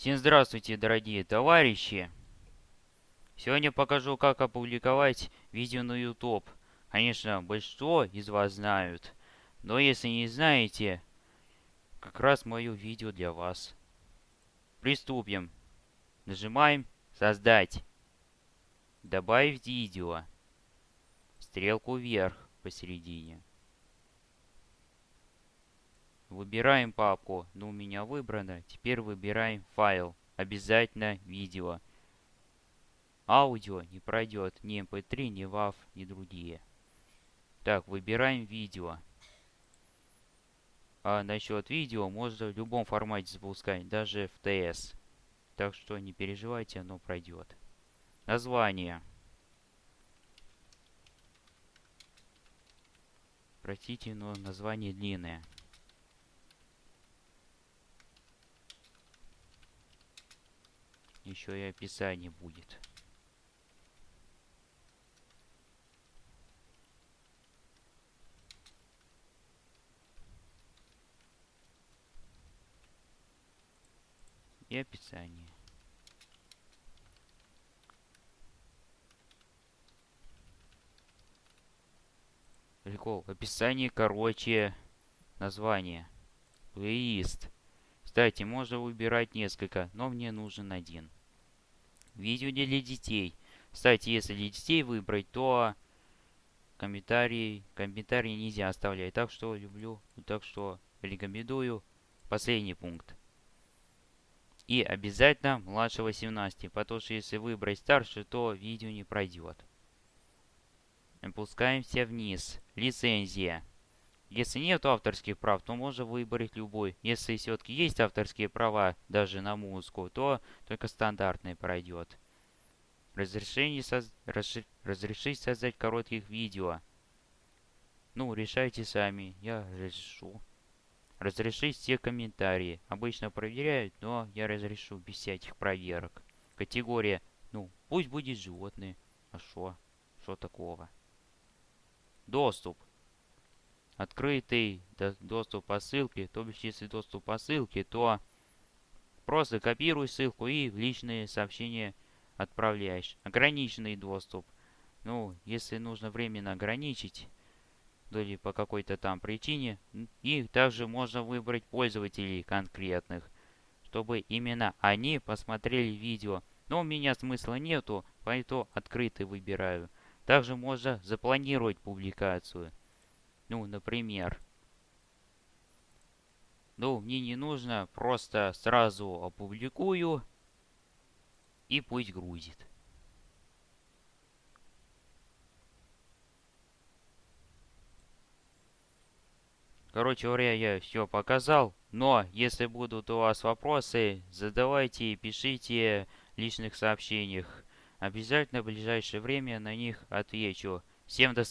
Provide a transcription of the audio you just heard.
Всем здравствуйте, дорогие товарищи! Сегодня покажу, как опубликовать видео на YouTube. Конечно, большинство из вас знают, но если не знаете, как раз мое видео для вас. Приступим. Нажимаем «Создать». Добавить видео. Стрелку вверх посередине. Выбираем папку. Ну, у меня выбрано. Теперь выбираем файл. Обязательно видео. Аудио не пройдет ни mp3, ни WAV, ни другие. Так, выбираем видео. А насчет видео можно в любом формате запускать, даже в TS. Так что не переживайте, оно пройдет. Название. Простите, но название длинное. Еще и описание будет. И описание. Прикол. Описание короче название. Плейлист. Кстати, можно выбирать несколько, но мне нужен один. Видео не для детей. Кстати, если для детей выбрать, то комментарии, комментарии нельзя оставлять. Так что люблю, так что рекомендую последний пункт. И обязательно младше 18, потому что если выбрать старше, то видео не пройдет. Опускаемся вниз. Лицензия. Если нет авторских прав, то можно выбрать любой. Если все-таки есть авторские права даже на музыку, то только стандартный пройдет. Разрешение соз... Разш... Разрешить создать коротких видео. Ну, решайте сами. Я разрешу. Разрешить все комментарии. Обычно проверяют, но я разрешу без всяких проверок. Категория. Ну, пусть будет животные. А что? Что такого? Доступ открытый доступ по ссылке, то бишь если доступ по ссылке, то просто копируй ссылку и в личные сообщения отправляешь. Ограниченный доступ. Ну, если нужно временно ограничить, или по какой-то там причине, и также можно выбрать пользователей конкретных, чтобы именно они посмотрели видео. Но у меня смысла нету, поэтому открытый выбираю. Также можно запланировать публикацию. Ну, например. Ну, мне не нужно, просто сразу опубликую и пусть грузит. Короче говоря, я все показал. Но, если будут у вас вопросы, задавайте, пишите в личных сообщениях. Обязательно в ближайшее время на них отвечу. Всем до свидания.